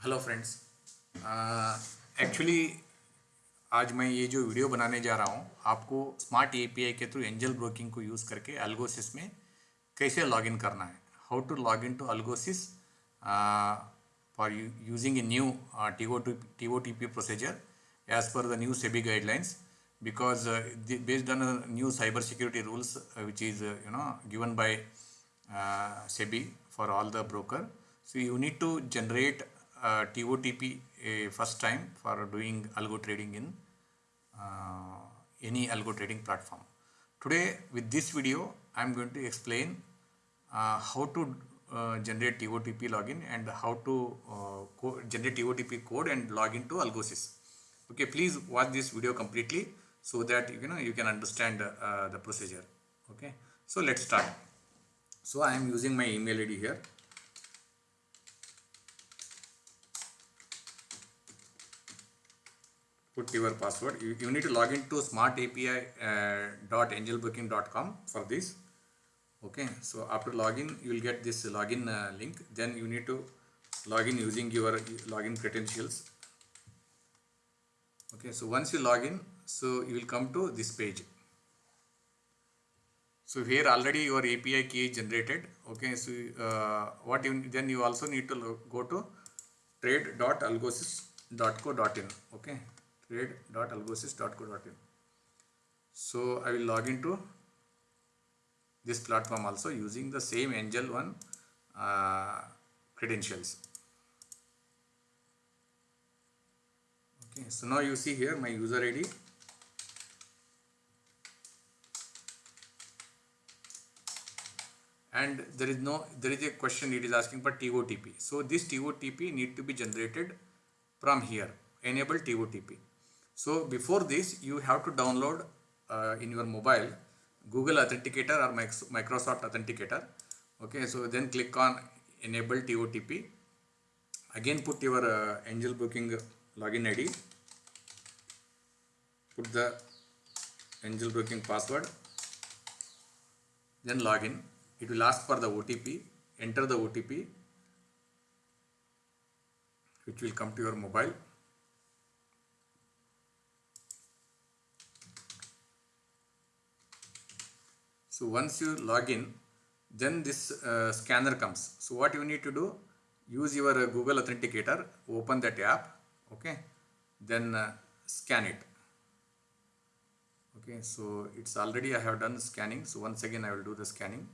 Hello friends actually आज मैं ये जो वीडियो बनाने जा रहा हूँ, आपको स्मार्ट एपीआई के थ्रू एंजल ब्रोकिंग को यूज़ करके अल्गोसिस में कैसे लॉग इन करना है? How to log in to Algosys for using a new T O T P procedure as per the new SEBI guidelines because based on new cyber security rules which is you know given by SEBI for all the broker so, you need to generate uh, TOTP uh, first time for doing algo trading in uh, any algo trading platform. Today with this video I am going to explain uh, how to uh, generate TOTP login and how to uh, generate TOTP code and log into Algosys. Okay please watch this video completely so that you know you can understand uh, the procedure. Okay so let's start. So i am using my email id here put your password. You, you need to log into smartapi uh, for this. Okay so after login you will get this login uh, link. Then you need to log in using your login credentials. Okay so once you log in so you will come to this page. So here already your api key is generated. Okay so uh, what you then you also need to go to trade.algosis.co.in okay trade.algosis.co.in so i will log into this platform also using the same angel one uh, credentials. Okay so now you see here my user id and there is no there is a question it is asking for totp so this totp need to be generated from here. Enable totp so before this you have to download uh, in your mobile google authenticator or microsoft authenticator. Okay so then click on enable totp again put your uh, Angel Broking login id put the Angel Broking password. Then login. It will ask for the otp enter the otp which will come to your mobile so once you log in then this uh, scanner comes. So what you need to do use your uh, google authenticator open that app okay? Then uh, scan it. Okay so it's already i have done scanning. So once again i will do the scanning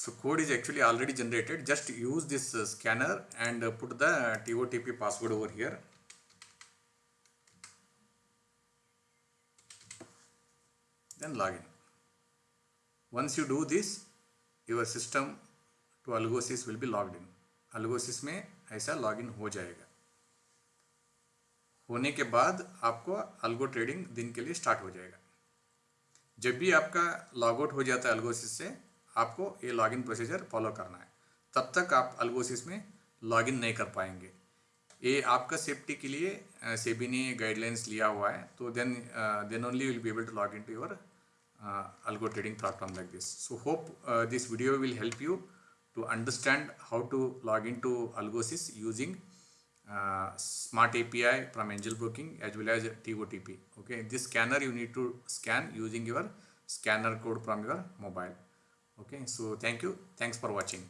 so code is actually already generated just use this uh, scanner and uh, put the totp password over here then login once you do this your system to algosys will be logged in algosys में ऐसा login हो जाएगा होने के बाद आपको algo trading दिन के लिए स्टार्ट हो जाएगा जब भी आपका लॉग आउट हो जाता है अल्गोसिस से आपको ये लॉग इन प्रोसीजर फॉलो करना है। तब तक आप अल्गोसिस में लॉग इन नहीं कर पाएँगे। ये आपका सेफ्टी के लिए सेबी ने गाइडलाइंस लिया हुआ है तो then then only will be able to log in to your algo trading platform like this so hope this video will help you to understand how to log in to Algosys using smart A P I from Angel booking as well as T O T P okay this scanner you need to scan using your scanner code from your mobile okay so thank you. Thanks for watching